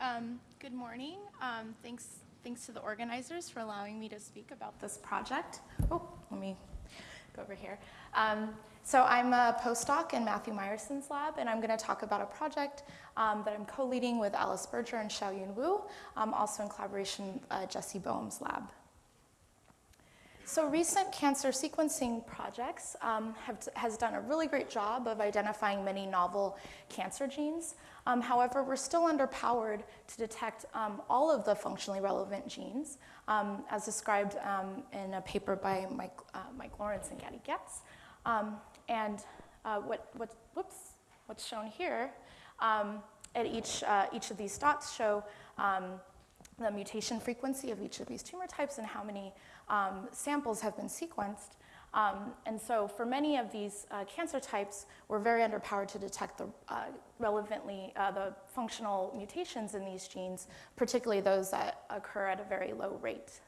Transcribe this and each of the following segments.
Um, good morning. Um, thanks, thanks to the organizers for allowing me to speak about this project. Oh, let me go over here. Um, so I'm a postdoc in Matthew Meyerson's lab, and I'm going to talk about a project um, that I'm co-leading with Alice Berger and Xiaoyun Wu, um, also in collaboration with uh, Jesse Boehm's lab. So recent cancer sequencing projects um, have has done a really great job of identifying many novel cancer genes. Um, however, we're still underpowered to detect um, all of the functionally relevant genes, um, as described um, in a paper by Mike, uh, Mike Lawrence and Gadi Getz. Um, and uh, what, what, whoops, what's shown here at each, uh, each of these dots show the mutation frequency of each of these tumor types and how many um, samples have been sequenced. Um, and so for many of these uh, cancer types, we're very underpowered to detect the uh, relevantly, uh, the functional mutations in these genes, particularly those that occur at a very low rate.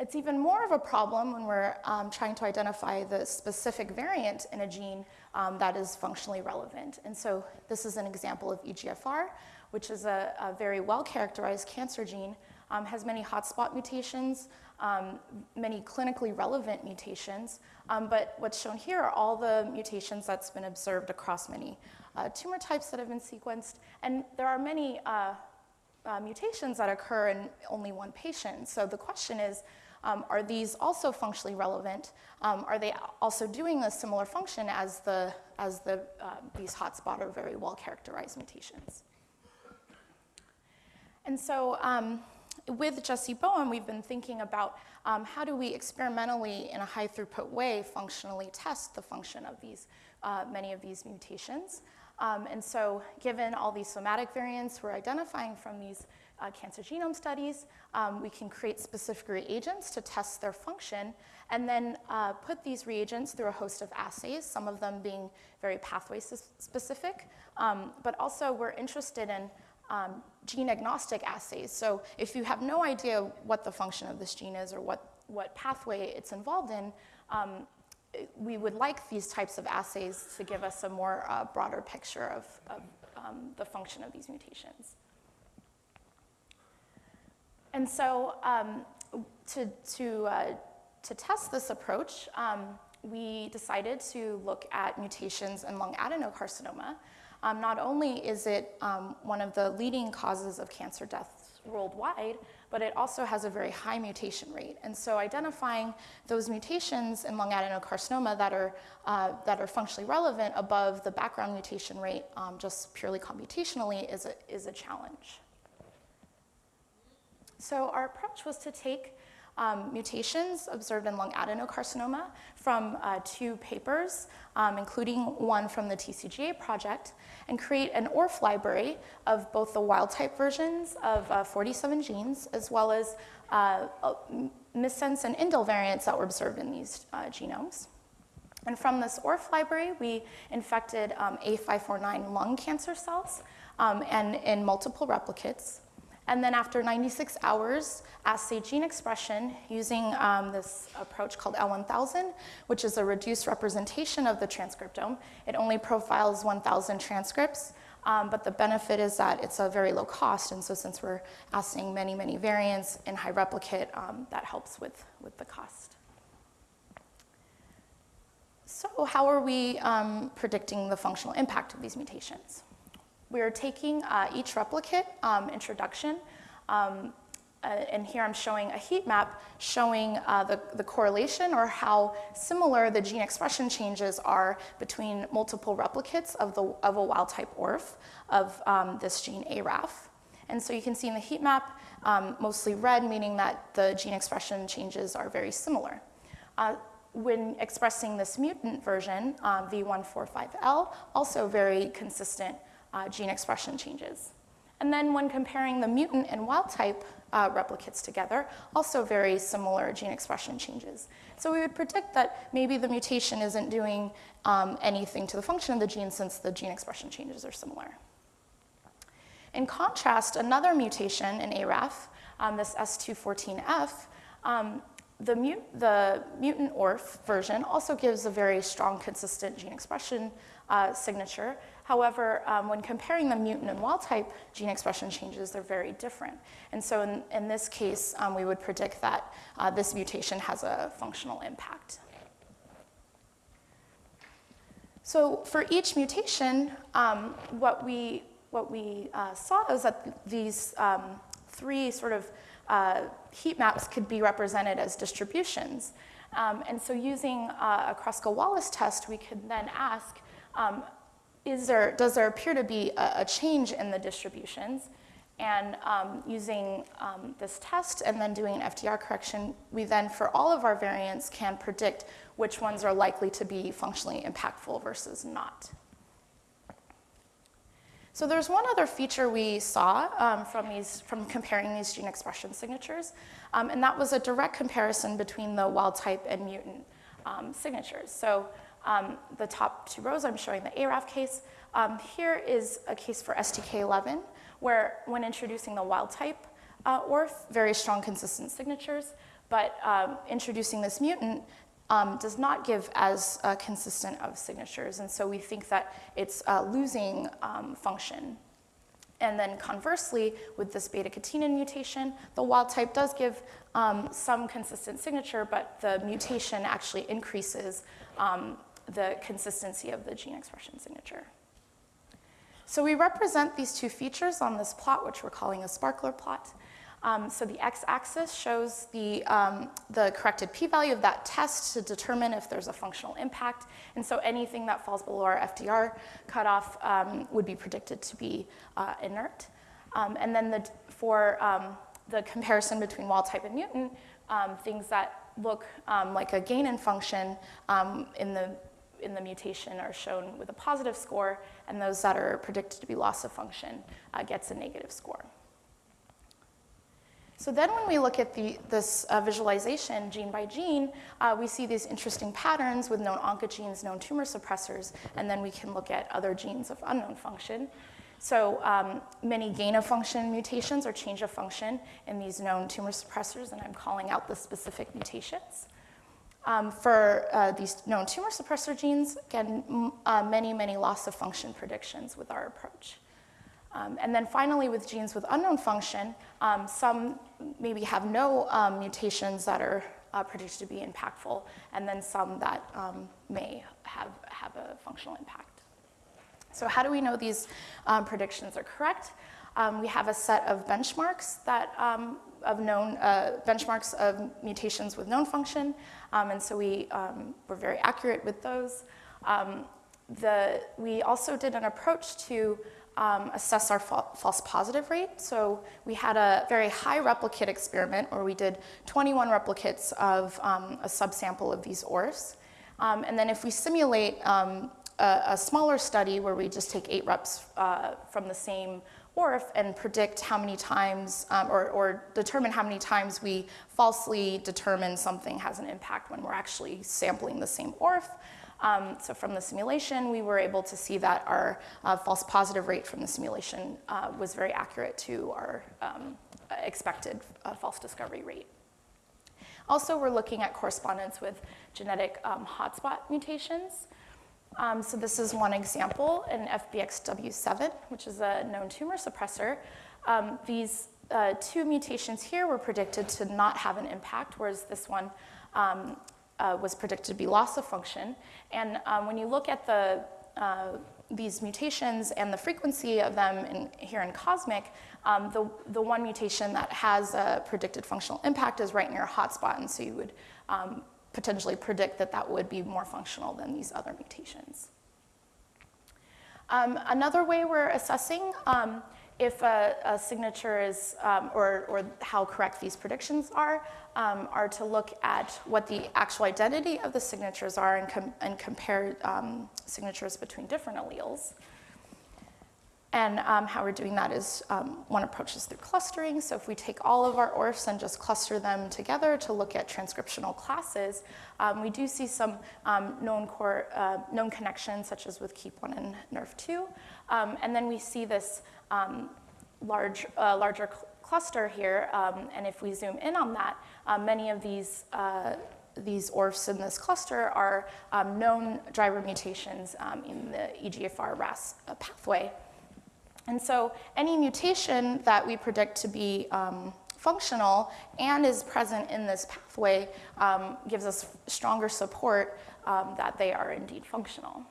It's even more of a problem when we're um, trying to identify the specific variant in a gene um, that is functionally relevant. And so this is an example of EGFR, which is a, a very well-characterized cancer gene um, has many hotspot mutations, um, many clinically relevant mutations, um, but what's shown here are all the mutations that's been observed across many uh, tumor types that have been sequenced, and there are many uh, uh, mutations that occur in only one patient. So the question is, um, are these also functionally relevant? Um, are they also doing a similar function as, the, as the, uh, these hotspot or very well-characterized mutations? And so um, with Jesse Boehm, we've been thinking about um, how do we experimentally, in a high throughput way, functionally test the function of these, uh, many of these mutations. Um, and so given all these somatic variants we're identifying from these uh, cancer genome studies, um, we can create specific reagents to test their function and then uh, put these reagents through a host of assays, some of them being very pathway specific, um, but also we're interested in um, gene agnostic assays. So if you have no idea what the function of this gene is or what, what pathway it's involved in, um, we would like these types of assays to give us a more uh, broader picture of, of um, the function of these mutations. And so um, to, to, uh, to test this approach, um, we decided to look at mutations in lung adenocarcinoma. Um, not only is it um, one of the leading causes of cancer deaths worldwide, but it also has a very high mutation rate. And so identifying those mutations in lung adenocarcinoma that are, uh, that are functionally relevant above the background mutation rate um, just purely computationally is a, is a challenge. So our approach was to take um, mutations observed in lung adenocarcinoma from uh, two papers, um, including one from the TCGA project, and create an ORF library of both the wild type versions of uh, 47 genes, as well as uh, uh missense and indel variants that were observed in these uh, genomes. And from this ORF library, we infected um, A549 lung cancer cells um, and in multiple replicates. And then after 96 hours, assay gene expression using um, this approach called L1000, which is a reduced representation of the transcriptome. It only profiles 1,000 transcripts, um, but the benefit is that it's a very low cost, and so since we're assaying many, many variants in high replicate, um, that helps with, with the cost. So how are we um, predicting the functional impact of these mutations? We're taking uh, each replicate um, introduction, um, uh, and here I'm showing a heat map showing uh, the, the correlation or how similar the gene expression changes are between multiple replicates of, the, of a wild type ORF of um, this gene ARAF. And so you can see in the heat map, um, mostly red, meaning that the gene expression changes are very similar. Uh, when expressing this mutant version, um, V145L, also very consistent uh, gene expression changes. And then when comparing the mutant and wild type uh, replicates together, also very similar gene expression changes. So we would predict that maybe the mutation isn't doing um, anything to the function of the gene since the gene expression changes are similar. In contrast, another mutation in ARAF, um, this S214F, um, the, the, mutant ORF version also gives a very strong, consistent gene expression uh, signature, However, um, when comparing the mutant and wild type gene expression changes, they're very different. And so in, in this case, um, we would predict that uh, this mutation has a functional impact. So for each mutation, um, what we, what we uh, saw is that these um, three sort of uh, heat maps could be represented as distributions. Um, and so using uh, a Kruskal-Wallis test, we could then ask, um, is there, does there appear to be a, a change in the distributions? And um, using um, this test and then doing an FDR correction, we then, for all of our variants, can predict which ones are likely to be functionally impactful versus not. So there's one other feature we saw um, from, these, from comparing these gene expression signatures, um, and that was a direct comparison between the wild type and mutant um, signatures. So um, the top two rows, I'm showing the ARAF case. Um, here is a case for STK11, where when introducing the wild type uh, ORF, very strong consistent signatures, but um, introducing this mutant, um, does not give as uh, consistent of signatures. And so we think that it's uh, losing um, function. And then conversely, with this beta-catenin mutation, the wild type does give um, some consistent signature, but the mutation actually increases um, the consistency of the gene expression signature. So we represent these two features on this plot, which we're calling a sparkler plot. Um, so the x-axis shows the, um, the corrected p-value of that test to determine if there's a functional impact. And so anything that falls below our FDR cutoff um, would be predicted to be uh, inert. Um, and then the, for um, the comparison between wild type and mutant, um, things that look like a gain in function in the in the mutation are shown with a positive score, and those that are predicted to be loss of function uh, gets a negative score. So then when we look at the, this uh, visualization gene by gene, uh, we see these interesting patterns with known oncogenes, known tumor suppressors, and then we can look at other genes of unknown function. So um, many gain of function mutations or change of function in these known tumor suppressors, and I'm calling out the specific mutations. Um, for uh, these known tumor suppressor genes, again, uh, many, many loss of function predictions with our approach. Um, and then finally, with genes with unknown function, um, some maybe have no um, mutations that are uh, predicted to be impactful, and then some that um, may have, have a functional impact. So how do we know these um, predictions are correct? Um, we have a set of benchmarks that of known uh, benchmarks of mutations with known function, and so we were very accurate with those. The, we also did an approach to um, assess our fa false positive rate. So we had a very high replicate experiment where we did 21 replicates of um, a subsample of these ORFs. Um, and then if we simulate um, a, a, smaller study where we just take eight reps uh, from the same ORF and predict how many times, um, or, or, determine how many times we falsely determine something has an impact when we're actually sampling the same ORF, um, so from the simulation, we were able to see that our uh, false positive rate from the simulation uh, was very accurate to our um, expected uh, false discovery rate. Also, we're looking at correspondence with genetic um, hotspot mutations. Um, so this is one example in FBXW7, which is a known tumor suppressor. Um, these uh, two mutations here were predicted to not have an impact, whereas this one um, uh, was predicted to be loss of function. And um, when you look at the, uh, these mutations and the frequency of them in, here in COSMIC, um, the, the one mutation that has a predicted functional impact is right near a hotspot, and so you would um, potentially predict that that would be more functional than these other mutations. Um, another way we're assessing um, if a, a signature is, um, or, or how correct these predictions are, um, are to look at what the actual identity of the signatures are and, com and compare um, signatures between different alleles. And um, how we're doing that is um, one approach is through clustering. So if we take all of our ORFs and just cluster them together to look at transcriptional classes, um, we do see some known, core, uh, known connections, such as with KEAP1 and NRF2. and then we see this um, large, uh, larger cl cluster here, um, and if we zoom in on that, uh, many of these uh, these ORFs in this cluster are um, known driver mutations um, in the EGFR RAS uh, pathway. And so any mutation that we predict to be um, functional and is present in this pathway um, gives us stronger support um, that they are indeed functional.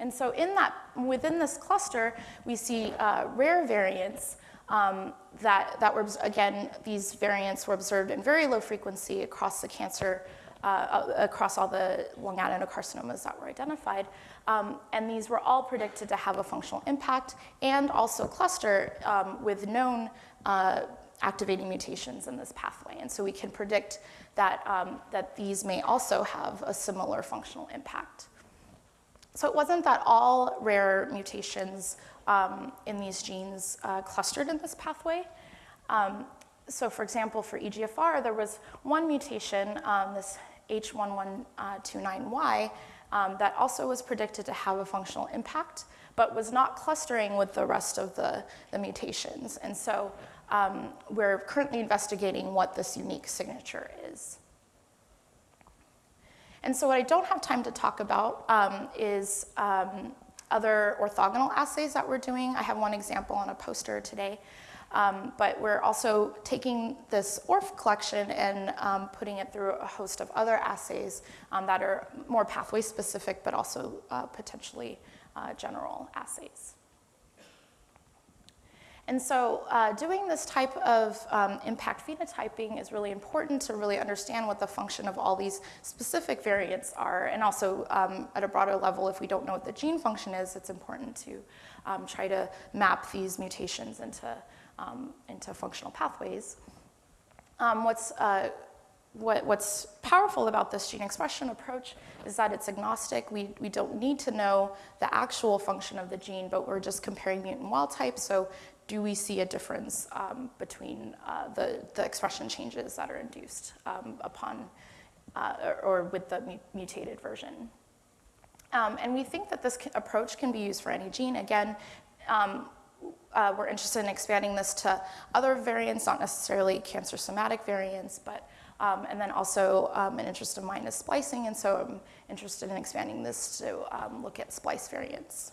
And so in that, within this cluster, we see uh, rare variants um, that, that were, again, these variants were observed in very low frequency across the cancer, uh, across all the lung adenocarcinomas that were identified. Um, and these were all predicted to have a functional impact and also cluster um, with known uh, activating mutations in this pathway. And so we can predict that, um, that these may also have a similar functional impact. So it wasn't that all rare mutations um, in these genes uh, clustered in this pathway. Um, so for example, for EGFR, there was one mutation, um, this H1129Y, um, that also was predicted to have a functional impact, but was not clustering with the rest of the, the mutations. And so um, we're currently investigating what this unique signature is. And so what I don't have time to talk about um, is um, other orthogonal assays that we're doing. I have one example on a poster today. Um, but we're also taking this ORF collection and um, putting it through a host of other assays um, that are more pathway specific, but also uh, potentially uh, general assays. And so uh, doing this type of um, impact phenotyping is really important to really understand what the function of all these specific variants are. And also um, at a broader level, if we don't know what the gene function is, it's important to um, try to map these mutations into, um, into functional pathways. Um, what's, uh, what, what's powerful about this gene expression approach is that it's agnostic. We, we don't need to know the actual function of the gene, but we're just comparing mutant wild type. So do we see a difference um, between uh, the, the expression changes that are induced um, upon uh, or, or, with the mu mutated version. Um, and we think that this approach can be used for any gene. Again, um, uh, we're interested in expanding this to other variants, not necessarily cancer somatic variants, but um, and then also um, an interest of mine is splicing, and so I'm interested in expanding this to look at splice variants.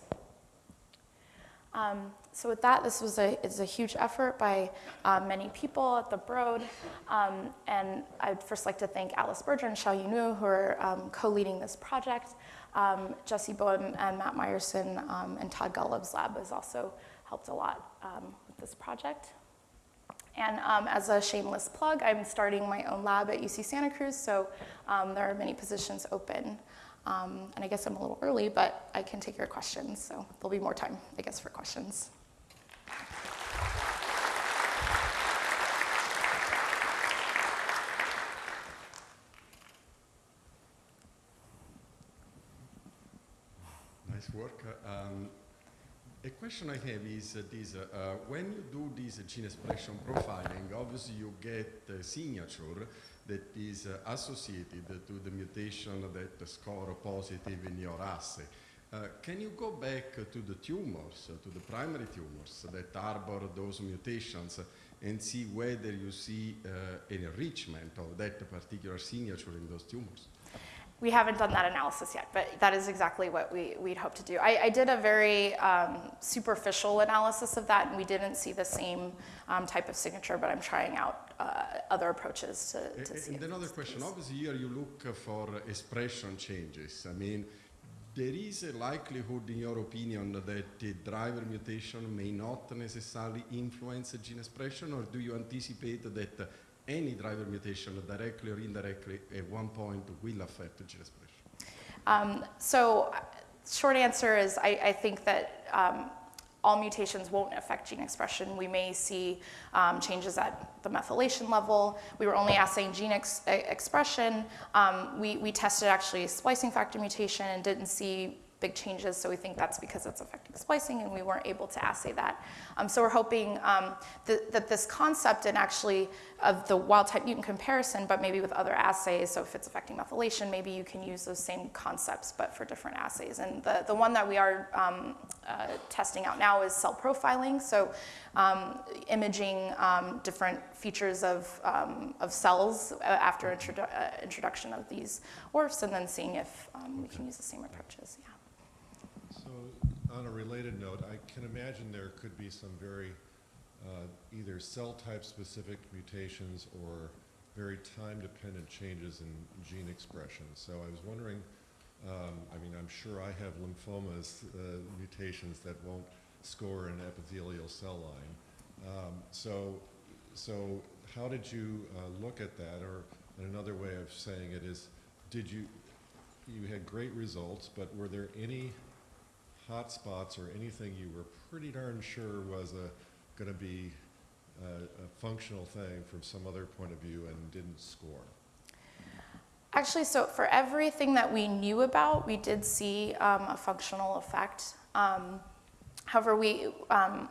Um, so with that, this was a, it's a huge effort by uh, many people at the Broad. Um, and I'd first like to thank Alice Berger and Xiaoyun Wu who are um, co-leading this project. Um, Jesse Boehm and Matt Meyerson um, and Todd Golub's lab has also helped a lot um, with this project. And as a shameless plug, I'm starting my own lab at UC Santa Cruz, so there are many positions open. Um, and I guess I'm a little early, but I can take your questions, so there'll be more time, I guess, for questions. Nice work. Um, a question I have is uh, this, uh, when you do this gene expression profiling, obviously you get a signature that is uh, associated to the mutation that score positive in your assay. Uh, can you go back to the tumors, uh, to the primary tumors that harbor those mutations and see whether you see uh, an enrichment of that particular signature in those tumors? We haven't done that analysis yet, but that is exactly what we, we'd hope to do. I, I did a very um, superficial analysis of that, and we didn't see the same um, type of signature, but I'm trying out uh, other approaches to, to and, see And another question, obviously here you look for expression changes. I mean, there is a likelihood, in your opinion, that the driver mutation may not necessarily influence gene expression, or do you anticipate that any driver mutation, directly or indirectly, at one point will affect gene expression? Um, so, short answer is I, I think that um, all mutations won't affect gene expression. We may see um, changes at the methylation level. We were only assaying gene ex expression. Um, we, we tested actually splicing factor mutation and didn't see big changes, so we think that's because it's affecting splicing, and we weren't able to assay that. Um, so we're hoping um, that, that this concept and actually of the wild-type mutant comparison, but maybe with other assays, so if it's affecting methylation, maybe you can use those same concepts, but for different assays. And the, the one that we are um, uh, testing out now is cell profiling, so um, imaging um, different features of, um, of cells uh, after introdu- uh, introduction of these ORFs, and then seeing if um, we can use the same approaches. Yeah. So, on a related note, I can imagine there could be some very, uh, either cell type specific mutations or very time-dependent changes in gene expression. So I was wondering, um, I mean, I'm sure I have lymphomas, uh, mutations that won't score an epithelial cell line. Um, so, so how did you uh, look at that? Or another way of saying it is, did you, you had great results, but were there any hot spots or anything you were pretty darn sure was a, going to be a, a functional thing from some other point of view and didn't score? Actually, so for everything that we knew about, we did see um, a functional effect. Um, however, we, um,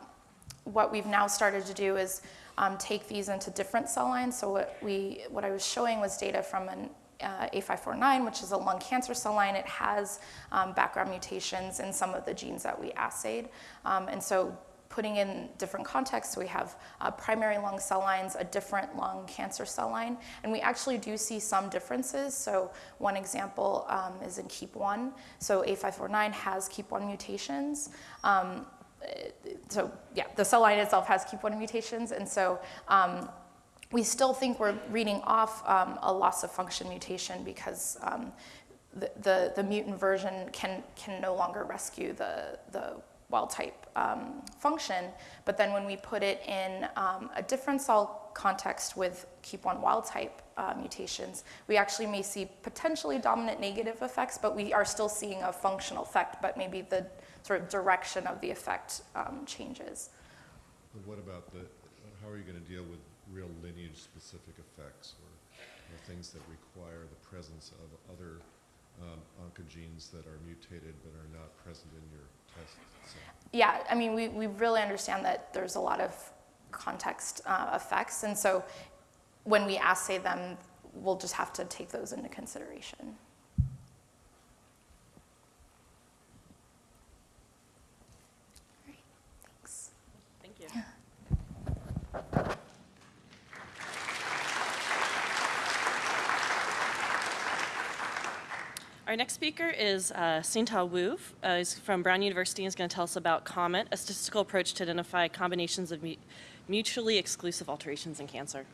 what we've now started to do is um, take these into different cell lines. So what, we, what I was showing was data from an uh, A549, which is a lung cancer cell line. It has um, background mutations in some of the genes that we assayed. Um, and so putting in different contexts, we have uh, primary lung cell lines, a different lung cancer cell line, and we actually do see some differences. So one example um, is in KEAP1. So A549 has KEAP1 mutations. Um, so yeah, the cell line itself has KEAP1 mutations, and so um, we still think we're reading off um, a loss of function mutation because um, the, the, the, mutant version can, can no longer rescue the, the wild type um, function. But then when we put it in um, a different cell context with KEAP1 wild type uh, mutations, we actually may see potentially dominant negative effects, but we are still seeing a functional effect, but maybe the sort of direction of the effect um, changes. But what about the, how are you going to deal with real lineage-specific effects or, or, things that require the presence of other um, oncogenes that are mutated but are not present in your test? Yeah, I mean, we, we really understand that there's a lot of context uh, effects, and so when we assay them, we'll just have to take those into consideration. Great, thanks. Thank you. Our next speaker is uh, Hsin-Ta Wu. Uh, he's from Brown University and is going to tell us about COMET, a statistical approach to identify combinations of mu mutually exclusive alterations in cancer.